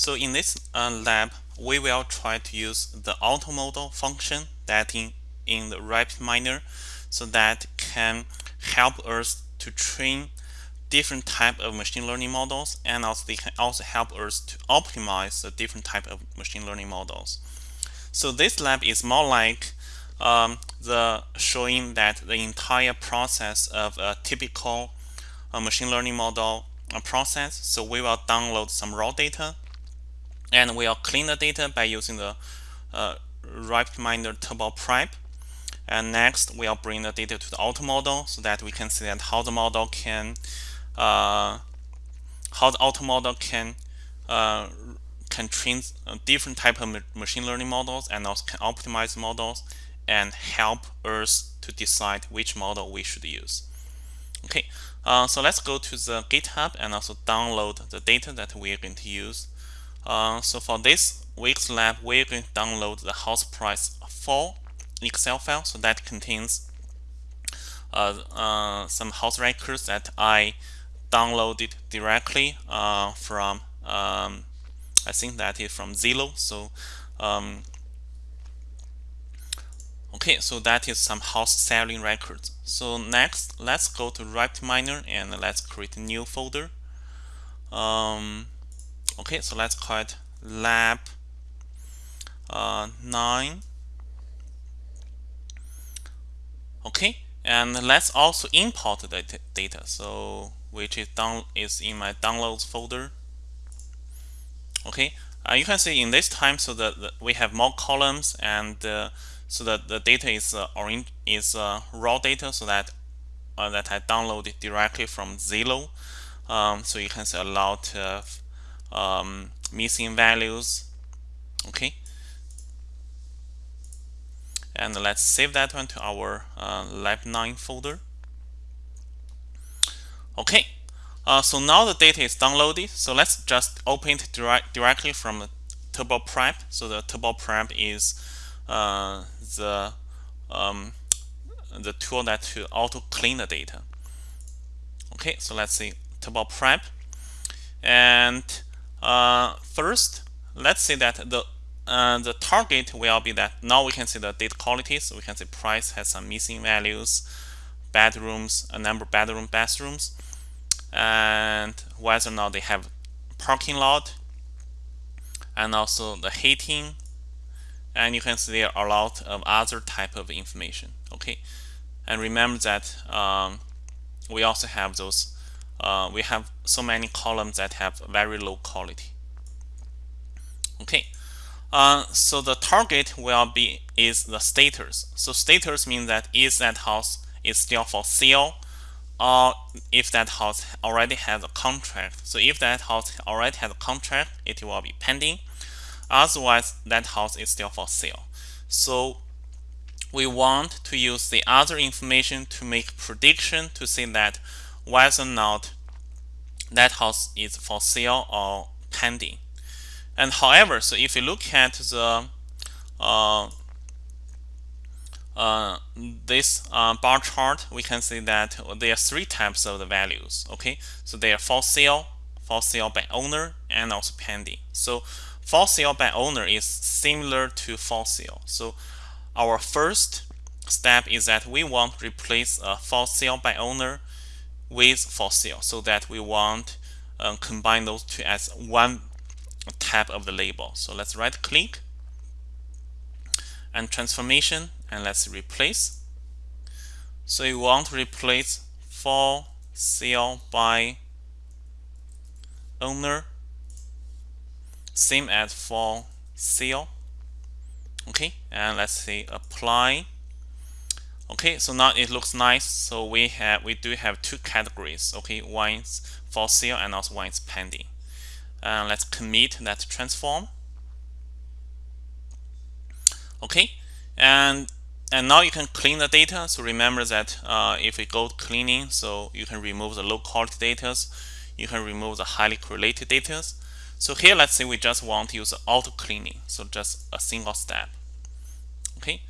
So in this uh, lab, we will try to use the auto model function that in, in the RapidMiner so that can help us to train different type of machine learning models and also they can also help us to optimize the different type of machine learning models. So this lab is more like um, the showing that the entire process of a typical uh, machine learning model uh, process. So we will download some raw data and we'll clean the data by using the uh, RapidMiner Turbo Prep. And next, we'll bring the data to the auto model so that we can see that how the model can, uh, how the auto model can uh, can train different type of machine learning models and also can optimize models and help us to decide which model we should use. Okay, uh, so let's go to the GitHub and also download the data that we are going to use. Uh, so for this week's lab, we're going to download the house price for Excel file. So that contains uh, uh, some house records that I downloaded directly uh, from, um, I think that is from Zillow. So um, Okay, so that is some house selling records. So next, let's go to RapidMiner and let's create a new folder. Um, okay, so let's call it lab uh, 9. Okay, and let's also import the data. So which is down is in my downloads folder. Okay, uh, you can see in this time so that we have more columns and uh, so that the data is uh, is uh, raw data so that uh, that I downloaded directly from Zillow um, so you can see a lot of um, missing values okay and let's save that one to our uh, lab 9 folder okay uh, so now the data is downloaded so let's just open it direct, directly from turbo prep so the turbo prep is uh, the um, the tool that to auto clean the data. Okay, so let's see turbo prep. And uh, first, let's say that the uh, the target will be that now we can see the data quality. So we can see price has some missing values, bedrooms, a number of bedroom bathrooms, and whether or not they have parking lot, and also the heating and you can see there are a lot of other type of information okay and remember that um, we also have those uh, we have so many columns that have very low quality. Okay. Uh, so the target will be is the status. So status means that is that house is still for sale or if that house already has a contract. So if that house already has a contract it will be pending. Otherwise, that house is still for sale. So we want to use the other information to make prediction to say that whether or not that house is for sale or pending. And however, so if you look at the uh, uh, this uh, bar chart, we can see that there are three types of the values. Okay, so they are for sale, for sale by owner, and also pending. So for sale by owner is similar to for sale. So our first step is that we want to replace a for sale by owner with for sale so that we want um, combine those two as one tab of the label. So let's right click and transformation and let's replace. So you want to replace for sale by owner same as for sale okay and let's say apply okay so now it looks nice so we have we do have two categories okay one is for sale and also one is pending and let's commit that transform okay and and now you can clean the data so remember that uh, if we go cleaning so you can remove the low quality data you can remove the highly correlated data so here, let's say we just want to use auto cleaning. So just a single step. Okay.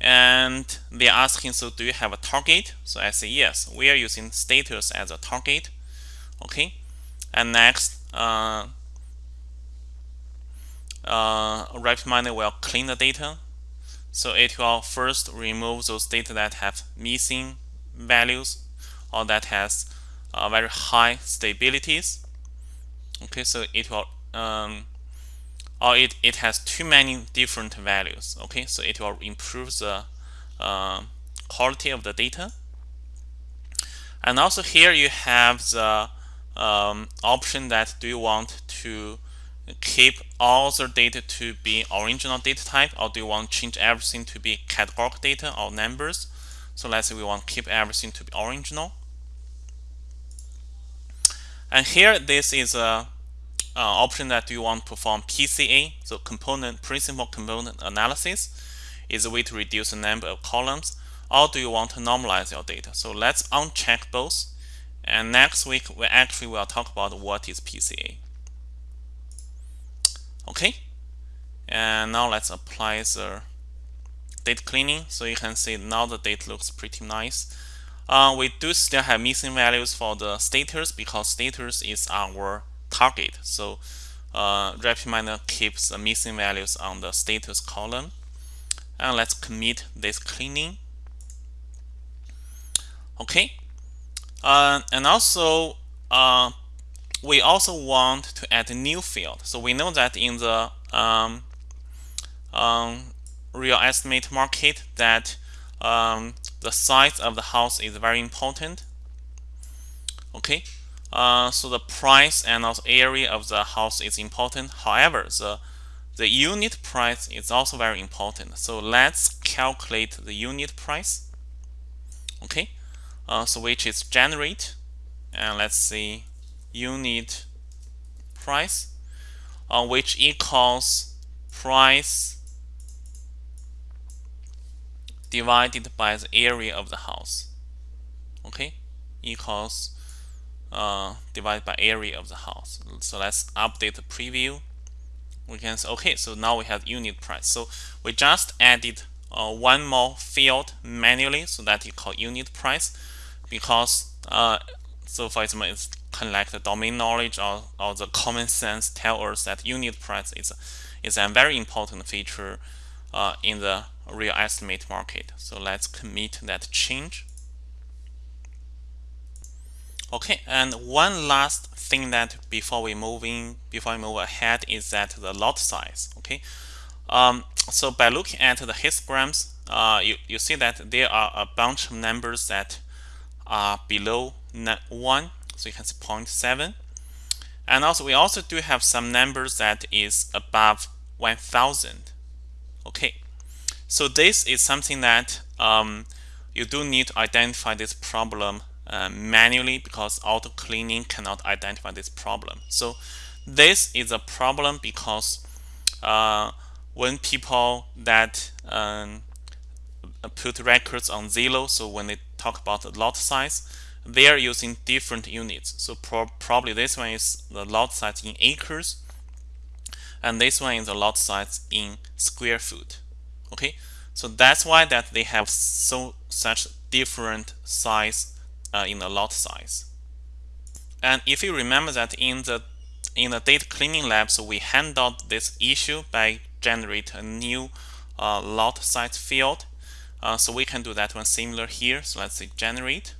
And they're asking, so do you have a target? So I say yes, we are using status as a target. Okay. And next, uh, uh, RapidMiner will clean the data. So it will first remove those data that have missing values or that has uh, very high stabilities. Okay, so it will um, or it, it has too many different values. Okay, so it will improve the uh, quality of the data. And also here you have the um, option that do you want to keep all the data to be original data type or do you want to change everything to be categorical data or numbers so let's say we want to keep everything to be original and here this is a, a option that you want to perform PCA so component principal component analysis is a way to reduce the number of columns or do you want to normalize your data? So let's uncheck both and next week we actually will talk about what is PCA okay? And now let's apply the data cleaning. So you can see now the data looks pretty nice. Uh, we do still have missing values for the status because status is our target. So uh, RapidMiner keeps the missing values on the status column. And let's commit this cleaning. Okay. Uh, and also uh, we also want to add a new field. So we know that in the um, um, real estate market that um, the size of the house is very important. Okay, uh, so the price and also area of the house is important. However, the the unit price is also very important. So let's calculate the unit price. Okay, uh, so which is generate, and let's see unit price uh, which equals price divided by the area of the house okay equals uh, divided by area of the house so let's update the preview we can say okay so now we have unit price so we just added uh, one more field manually so that it called unit price because uh, so for example it's kind of like the domain knowledge or, or the common sense tell us that unit price is, is a very important feature uh, in the real estate market. So let's commit that change. Okay, and one last thing that before we moving before we move ahead is that the lot size. Okay, um, so by looking at the histograms, uh, you you see that there are a bunch of numbers that are below one so you can see 0.7 and also we also do have some numbers that is above 1000 okay so this is something that um, you do need to identify this problem uh, manually because auto cleaning cannot identify this problem so this is a problem because uh, when people that um, put records on Zillow so when they talk about the lot size they are using different units. So pro probably this one is the lot size in acres, and this one is the lot size in square foot. Okay, so that's why that they have so such different size uh, in the lot size. And if you remember that in the in the data cleaning labs, we handled this issue by generate a new uh, lot size field. Uh, so we can do that one similar here. So let's say generate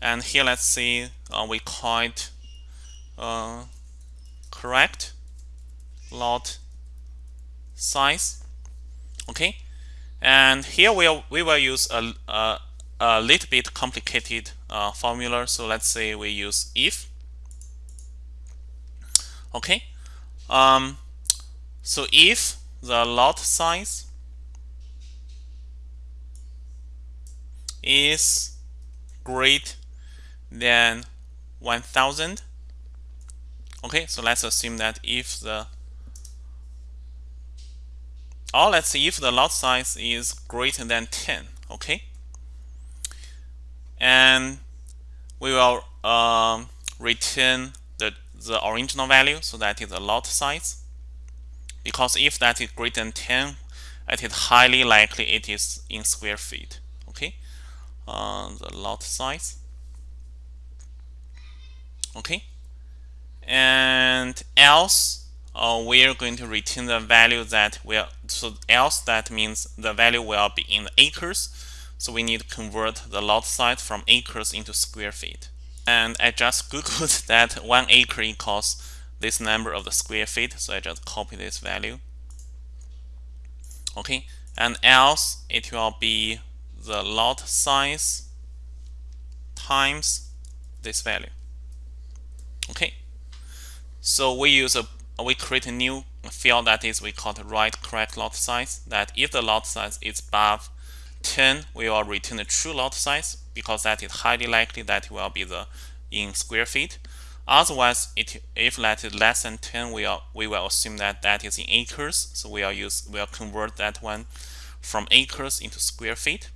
and here let's see uh, we call it uh, correct lot size okay and here we'll we will use a, a, a little bit complicated uh, formula. So let's say we use if. Okay. Um, so if the lot size is greater than 1000 okay so let's assume that if the or let's see if the lot size is greater than 10 okay and we will um, return the the original value so that is the lot size. Because if that is greater than 10 it is highly likely it is in square feet okay? Uh, the lot size. Okay? And else uh, we're going to return the value that will so else that means the value will be in acres so we need to convert the lot size from acres into square feet. And I just googled that one acre equals this number of the square feet. So I just copy this value. Okay. And else it will be the lot size times this value. Okay. So we use a we create a new field that is we call the right correct lot size that if the lot size is above 10 we will return the true lot size because that is highly likely that will be the in square feet. Otherwise it if that is less than 10 we will we will assume that that is in acres. So we will use we'll convert that one from acres into square feet.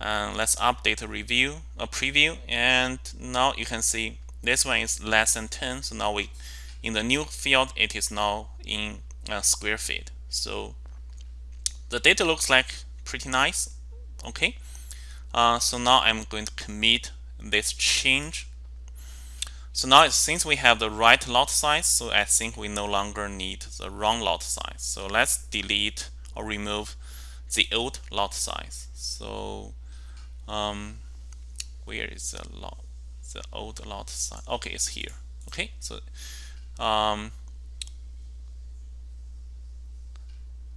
And let's update a review a preview. And now you can see this one is less than 10 so now we in the new field it is now in uh, square feet. So the data looks like pretty nice okay? Uh, so now I'm going to commit this change. So now since we have the right lot size so I think we no longer need the wrong lot size. So let's delete or remove the old lot size. So um, where is the lot the old lot size? Okay it's here okay? So um,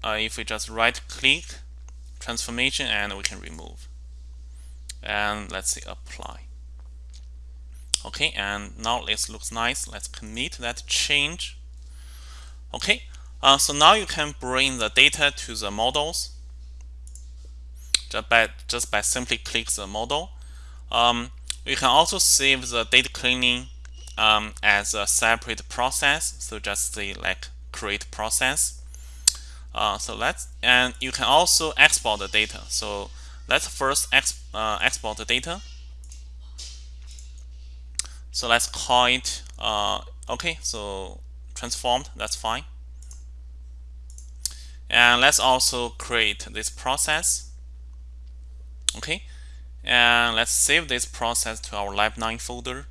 uh, if we just right click transformation and we can remove. And let's say apply. Okay and now this looks nice. Let's commit that change. Okay uh, so now you can bring the data to the models. Just by just by simply click the model. Um, you can also save the data cleaning um, as a separate process. So just say like create process uh, so let's and you can also export the data. So let's first ex, uh, export the data. So let's call it uh, okay so transformed that's fine. And let's also create this process okay? And let's save this process to our lab9 folder.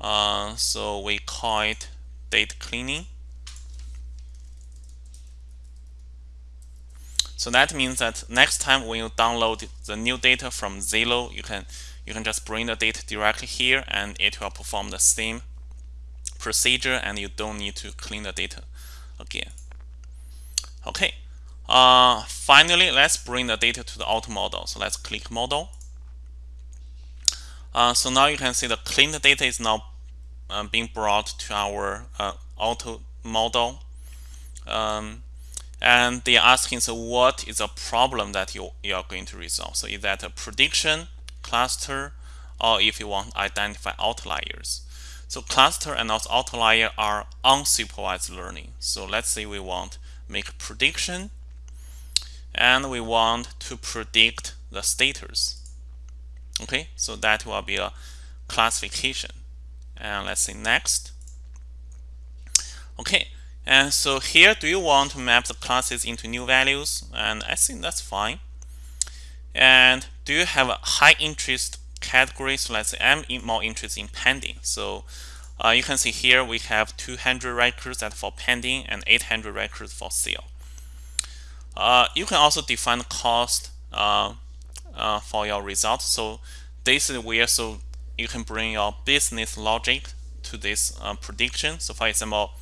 Uh, so we call it data cleaning so that means that next time when you download the new data from Zillow you can you can just bring the data directly here and it will perform the same procedure and you don't need to clean the data again okay uh, finally, let's bring the data to the auto model. So let's click model. Uh, so now you can see the cleaned data is now uh, being brought to our uh, auto model. Um, and they are asking, so what is a problem that you, you are going to resolve? So is that a prediction, cluster, or if you want to identify outliers. So cluster and also outlier are unsupervised learning. So let's say we want make prediction and we want to predict the status okay so that will be a classification and let's say next okay and so here do you want to map the classes into new values and I think that's fine and do you have a high interest category so let's say I'm more interested in pending so uh, you can see here we have 200 records that for pending and 800 records for sale uh, you can also define cost uh, uh, for your result. So this is where so you can bring your business logic to this uh, prediction. So for example,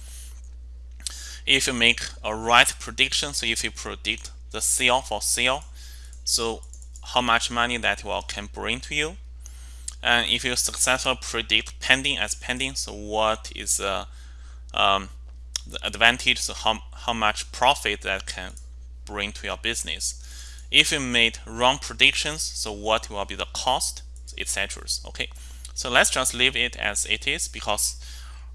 if you make a right prediction, so if you predict the sale for sale, so how much money that will can bring to you. And if you successfully predict pending as pending, so what is uh, um, the advantage, so how, how much profit that can bring to your business. If you made wrong predictions, so what will be the cost, etc. Okay, so let's just leave it as it is because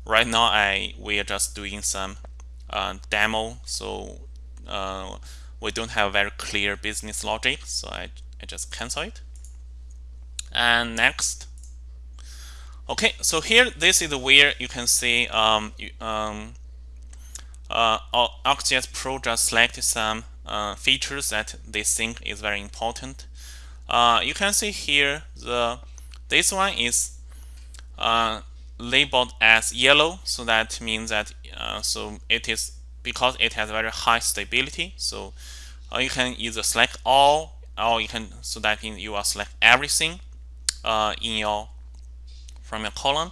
right now I we are just doing some demo, so uh, we don't have very clear business logic, so I, I just cancel it. And next, okay, so here this is where you can see um, um, uh, ArcGIS Pro just selected some uh, features that they think is very important. Uh, you can see here the this one is uh, labeled as yellow so that means that uh, so it is because it has very high stability so uh, you can either select all or you can so that means you will select everything uh, in your from your column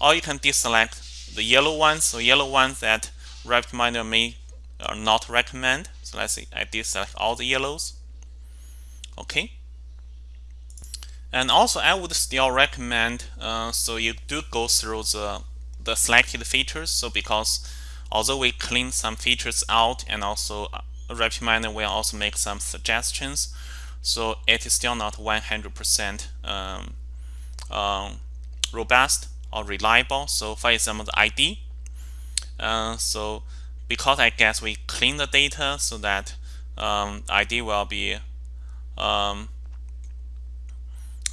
or you can deselect the yellow ones so yellow ones that RapidMiner may uh, not recommend. So let's say I deselect all the yellows. Okay and also I would still recommend uh, so you do go through the the selected features. So because although we clean some features out and also uh, RapidMiner will also make some suggestions so it is still not 100% um, um, robust or reliable. So for example the ID uh, so because I guess we clean the data so that um, ID will be um,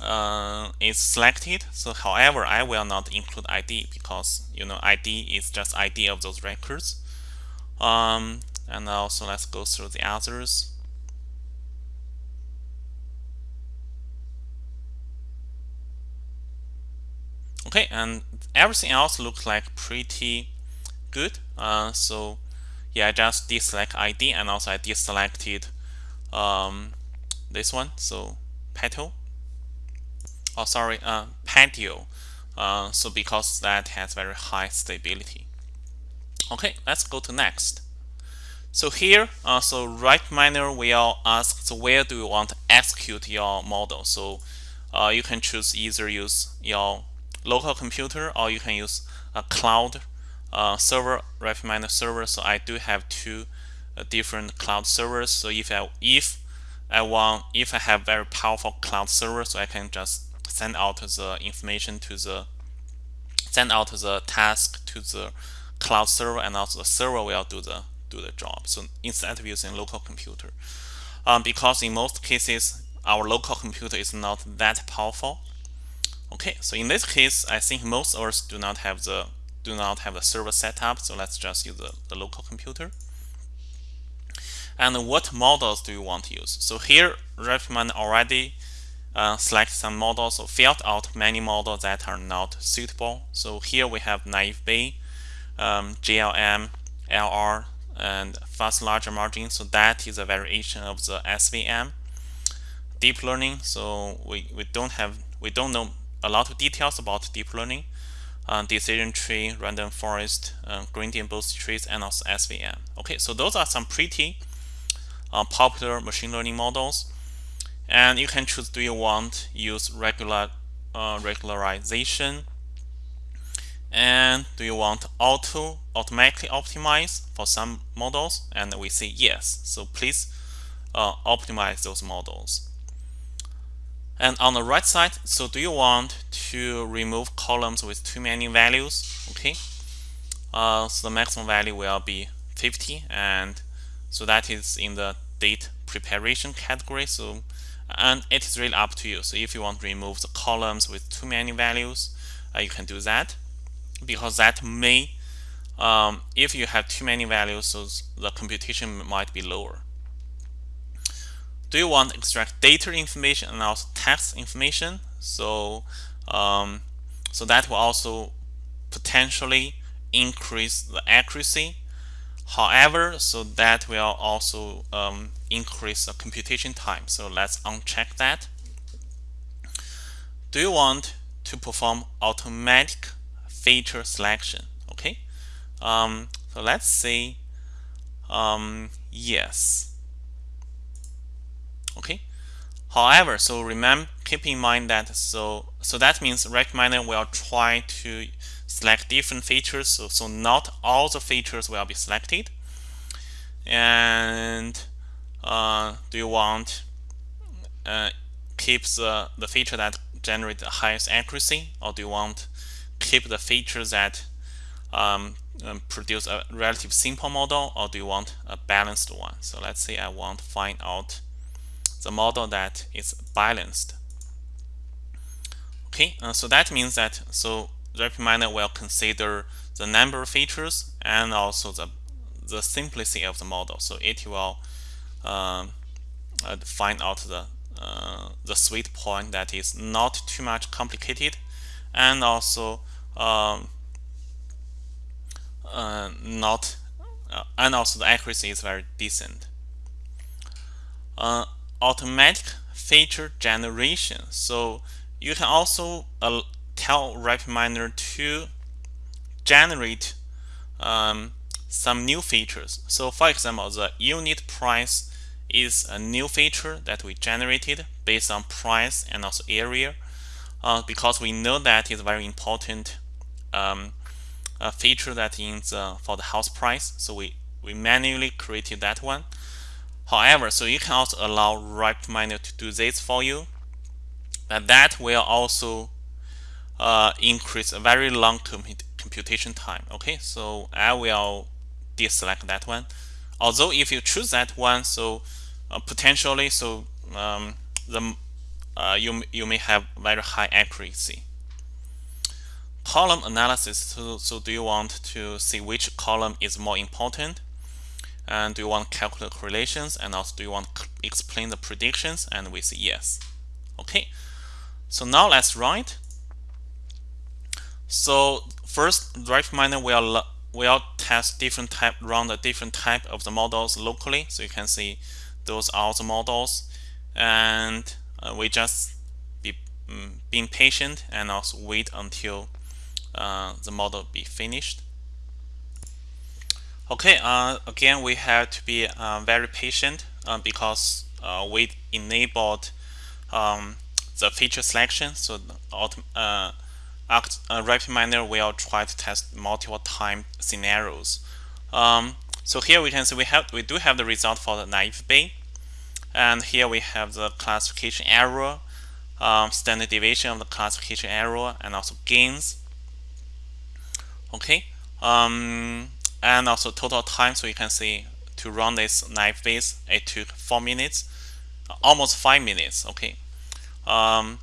uh, is selected. So however, I will not include ID because you know ID is just ID of those records. Um, and also let's go through the others. Okay, and everything else looks like pretty good. Uh, so yeah, I just deselect ID and also I deselected um, this one. So petal oh sorry uh, patio. Uh, so because that has very high stability. Okay let's go to next. So here uh, so RapidMiner will ask so where do you want to execute your model? So uh, you can choose either use your local computer or you can use a cloud uh, server RapidMiner server. So I do have two uh, different cloud servers. So if I if I want if I have very powerful cloud server so I can just send out the information to the send out the task to the cloud server and also the server will do the do the job. So instead of using local computer um, because in most cases our local computer is not that powerful. Okay so in this case I think most of us do not have the do not have the server setup so let's just use the, the local computer. And what models do you want to use? So here RapidMiner already uh, select some models or filter out many models that are not suitable. So here we have naive Bayes, um, GLM, LR, and fast larger margin. So that is a variation of the SVM. Deep learning. So we, we don't have we don't know a lot of details about deep learning. Uh, decision tree, random forest, uh, gradient boost trees, and also SVM. Okay, so those are some pretty uh, popular machine learning models and you can choose do you want use regular uh, regularization? And do you want auto automatically optimize for some models? And we say yes. So please uh, optimize those models. And on the right side so do you want to remove columns with too many values? Okay. Uh, so the maximum value will be 50 and so that is in the date preparation category. So and it is really up to you. So if you want to remove the columns with too many values uh, you can do that. Because that may um, if you have too many values so the computation might be lower. Do you want to extract data information and also text information? So um, so that will also potentially increase the accuracy. However, so that will also um, increase the computation time. So let's uncheck that. Do you want to perform automatic feature selection? Okay. Um, so let's say um, yes. Okay. However, so remember, keep in mind that so so that means RapidMiner will try to select different features so, so not all the features will be selected and uh, do you want uh, keep the, the feature that generate the highest accuracy or do you want keep the features that um, um, produce a relative simple model or do you want a balanced one so let's say I want to find out the model that is balanced okay uh, so that means that so RapidMiner will consider the number of features and also the, the simplicity of the model. So it will um, uh, find out the, uh, the sweet point that is not too much complicated and also um, uh, not uh, and also the accuracy is very decent. Uh, automatic feature generation. So you can also uh, tell RapidMiner to generate um, some new features. So for example, the unit price is a new feature that we generated based on price and also area uh, because we know that is very important um, feature that in for the house price. So we, we manually created that one. However, so you can also allow RapidMiner to do this for you. But that will also uh, increase a very long computation time. Okay, so I will deselect that one. Although if you choose that one, so uh, potentially, so um, the uh, you you may have very high accuracy. Column analysis. So, so do you want to see which column is more important? And do you want to calculate correlations? And also, do you want to explain the predictions? And we say yes. Okay. So now let's write. So first, RapidMiner will will test different type, run the different type of the models locally. So you can see those the models, and uh, we just be um, being patient and also wait until uh, the model be finished. Okay, uh, again, we have to be uh, very patient uh, because uh, we enabled um, the feature selection. So uh, RapidMiner will try to test multiple time scenarios. Um, so here we can see we have we do have the result for the naive Bayes, and here we have the classification error, um, standard deviation of the classification error, and also gains. Okay, um, and also total time. So you can see to run this naive Bayes, it took four minutes, almost five minutes. Okay, um,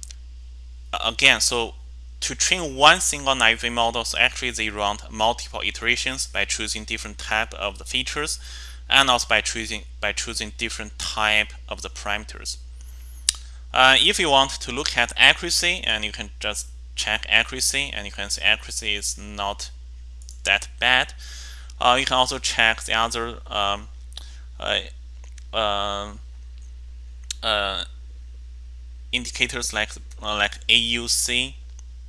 again, so to train one single naive model, so actually they run multiple iterations by choosing different type of the features and also by choosing by choosing different type of the parameters. Uh, if you want to look at accuracy, and you can just check accuracy, and you can see accuracy is not that bad. Uh, you can also check the other um, uh, um, uh, indicators like uh, like AUC,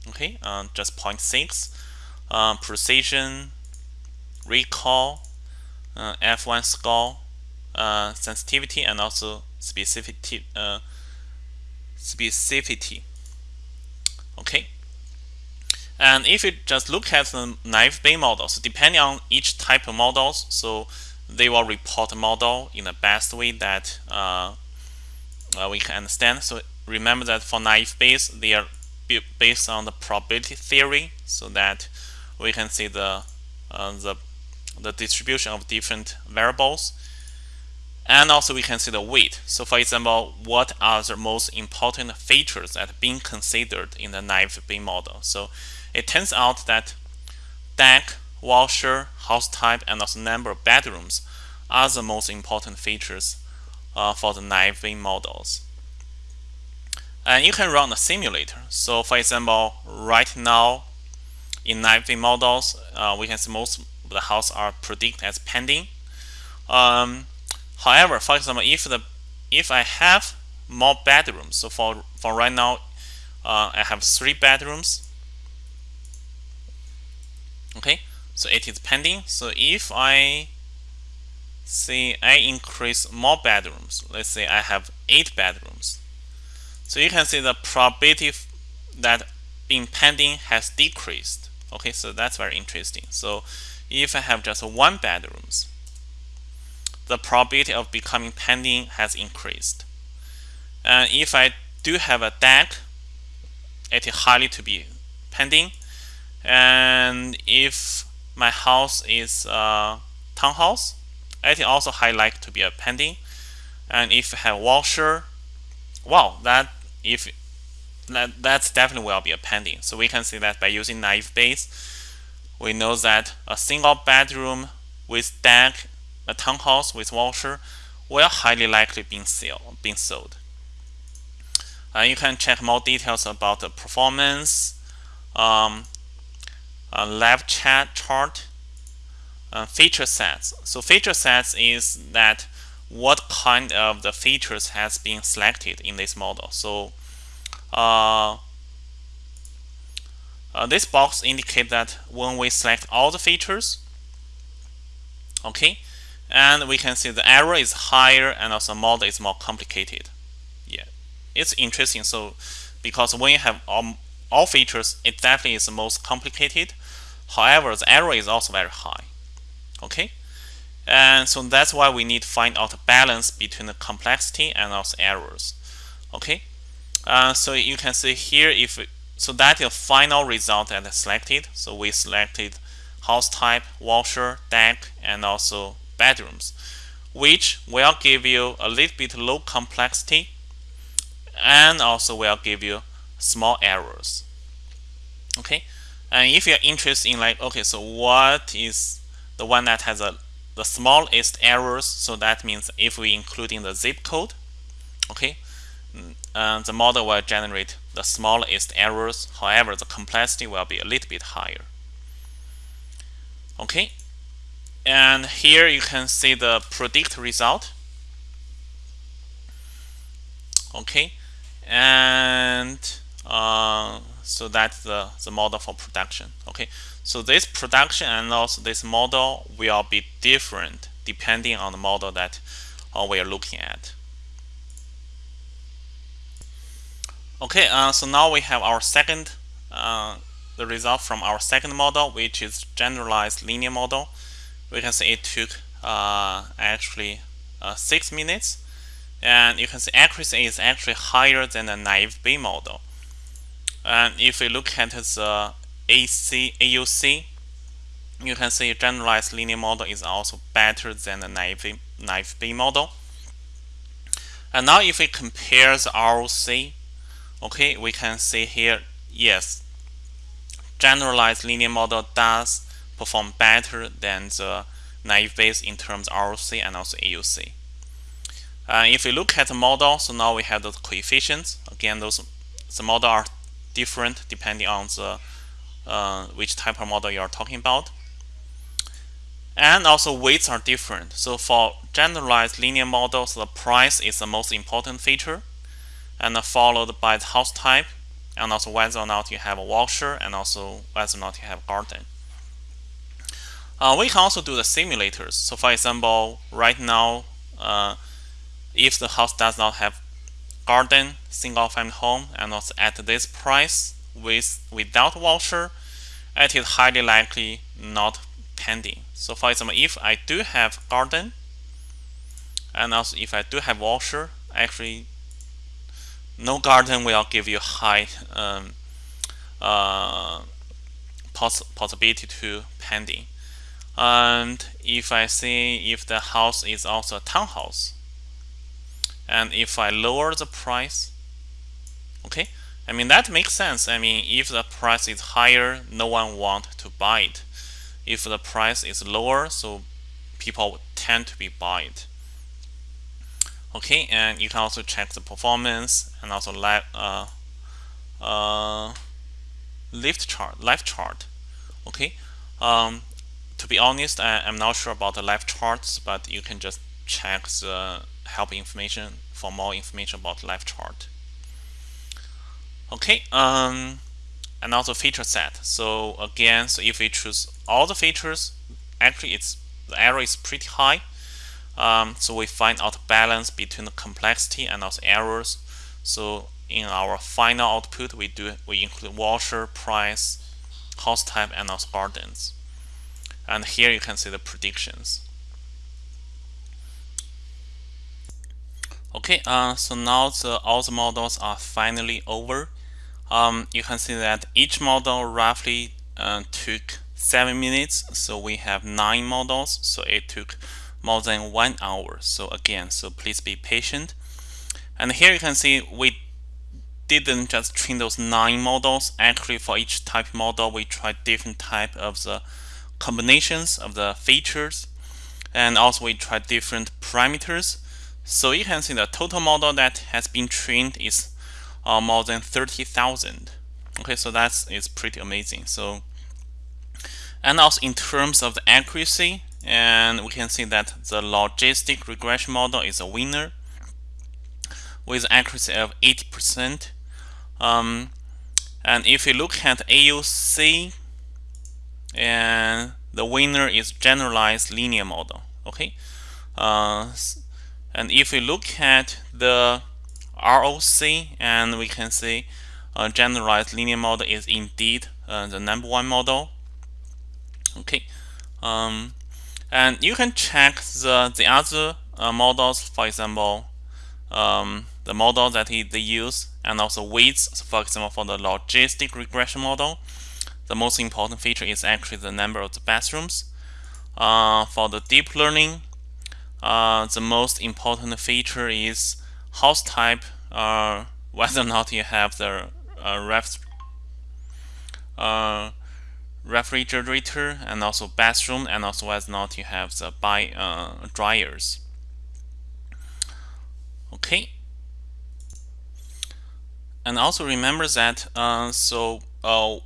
okay, uh, just 0.6, um, precision, recall, uh, F1 score, uh, sensitivity, and also specificity. Uh, specificity. Okay. And if you just look at the naive Bayes models, depending on each type of models, so they will report a model in the best way that uh, uh, we can understand. So remember that for naive Bayes, they are based on the probability theory, so that we can see the uh, the the distribution of different variables. And also we can see the weight. So for example, what are the most important features that are being considered in the naive Bayes model? So it turns out that deck, washer, house type, and also number of bedrooms are the most important features uh, for the naive Bayes models. And you can run a simulator. So for example, right now in naive Bayes models, uh, we can see most the houses are predicted as pending. Um, however, for example, if the if I have more bedrooms, so for for right now, uh, I have three bedrooms. Okay, so it is pending. So if I say I increase more bedrooms, let's say I have eight bedrooms. So you can see the probability that being pending has decreased. Okay, so that's very interesting. So if I have just one bedrooms, the probability of becoming pending has increased. And if I do have a deck, it is highly to be pending. And if my house is a townhouse, it is also high likely to be a pending. And if I have washer, wow, that if that that's definitely will be a pending. So we can see that by using naive Bayes, we know that a single bedroom with deck, a townhouse with washer, will highly likely being sold. Being sold. Uh, you can check more details about the performance, um, left chat chart uh, feature sets. So feature sets is that what kind of the features has been selected in this model. So uh, uh, this box indicate that when we select all the features, okay, and we can see the error is higher and also model is more complicated. Yeah, it's interesting. So because when you have all, all features, it definitely is the most complicated. However, the error is also very high. Okay, and so that's why we need to find out a balance between the complexity and also errors. Okay, uh, so you can see here if so that is the final result that is selected. So we selected house type, washer, deck, and also bedrooms, which will give you a little bit low complexity and also will give you small errors. Okay, and if you're interested in like, okay, so what is the one that has a the smallest errors? So that means if we include in the zip code, okay, uh, the model will generate the smallest errors. However, the complexity will be a little bit higher. Okay, and here you can see the predict result. Okay, and uh, so that's the, the model for production. Okay, so this production and also this model will be different depending on the model that uh, we are looking at. Okay, uh, so now we have our second, uh, the result from our second model, which is generalized linear model. We can see it took uh, actually uh, six minutes, and you can see accuracy is actually higher than the naive Bayes model. And if we look at the AC, AUC, you can see generalized linear model is also better than the naive, naive Bayes model. And now if we compare the ROC okay we can see here yes generalized linear model does perform better than the naive Bayes in terms of ROC and also AUC. Uh, if we look at the model, so now we have the coefficients. Again, those the model are different depending on the uh, which type of model you are talking about. And also weights are different. So for generalized linear models, the price is the most important feature and followed by the house type and also whether or not you have a washer and also whether or not you have garden. Uh, we can also do the simulators. So for example, right now, uh, if the house does not have garden, single family home, and also at this price with without washer, it is highly likely not pending. So for example, if I do have garden, and also if I do have washer, actually no garden will give you high um, uh, poss possibility to pending. And if I see if the house is also a townhouse, and if I lower the price, okay, I mean that makes sense. I mean if the price is higher, no one want to buy it. If the price is lower, so people tend to be buy it okay and you can also check the performance and also live uh, uh, lift chart live chart. Okay um, to be honest I, am not sure about the live charts but you can just check the help information for more information about live chart. Okay um, and also feature set. So again so if we choose all the features actually it's the error is pretty high um, so we find out balance between the complexity and also errors. So in our final output, we do we include washer, price, house type, and also gardens. And here you can see the predictions. Okay, uh, so now the, all the models are finally over. Um, you can see that each model roughly uh, took 7 minutes. So we have 9 models. So it took more than one hour. So again, so please be patient. And here you can see we didn't just train those nine models. Actually, for each type model, we tried different type of the combinations of the features. And also we tried different parameters. So you can see the total model that has been trained is uh, more than 30,000. Okay, so that's is pretty amazing. So and also in terms of the accuracy and we can see that the logistic regression model is a winner with accuracy of 80% um, and if you look at AUC and the winner is generalized linear model okay? Uh, and if we look at the ROC and we can see a generalized linear model is indeed uh, the number one model okay? Um, and you can check the the other uh, models for example um, the model that they use and also weights for example for the logistic regression model. The most important feature is actually the number of the bathrooms. Uh, for the deep learning uh, the most important feature is house type uh, whether or not you have the uh, ref uh, refrigerator and also bathroom and also as not you have the uh, dryers. Okay. And also remember that uh, so uh,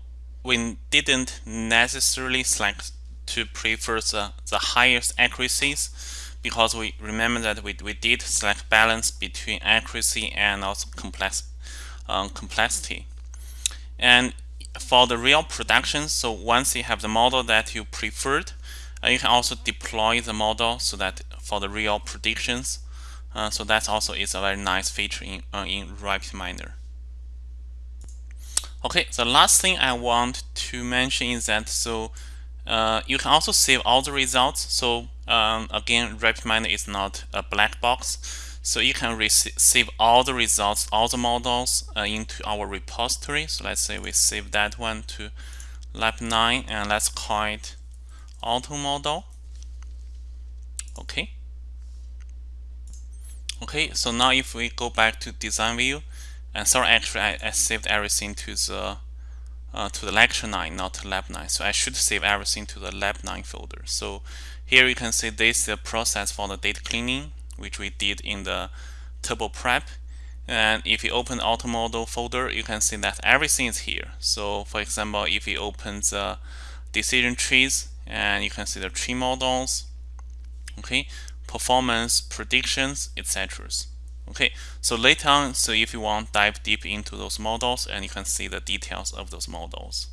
we didn't necessarily select to prefer the, the highest accuracies because we remember that we, we did select balance between accuracy and also complex um, complexity. And for the real production, so once you have the model that you preferred, uh, you can also deploy the model so that for the real predictions. Uh, so that also is a very nice feature in, uh, in RapidMiner. Okay, the last thing I want to mention is that so uh, you can also save all the results. So um, again, RapidMiner is not a black box. So you can save all the results, all the models uh, into our repository. So let's say we save that one to lab9 and let's call it auto model. Okay. Okay, so now if we go back to design view, and sorry, actually I, I saved everything to the uh, to the lecture 9, not lab 9. So I should save everything to the lab 9 folder. So here you can see this is the process for the data cleaning which we did in the turbo prep. And if you open auto model folder you can see that everything is here. So for example if you open the decision trees and you can see the tree models okay? Performance predictions etc okay? So later on so if you want dive deep into those models and you can see the details of those models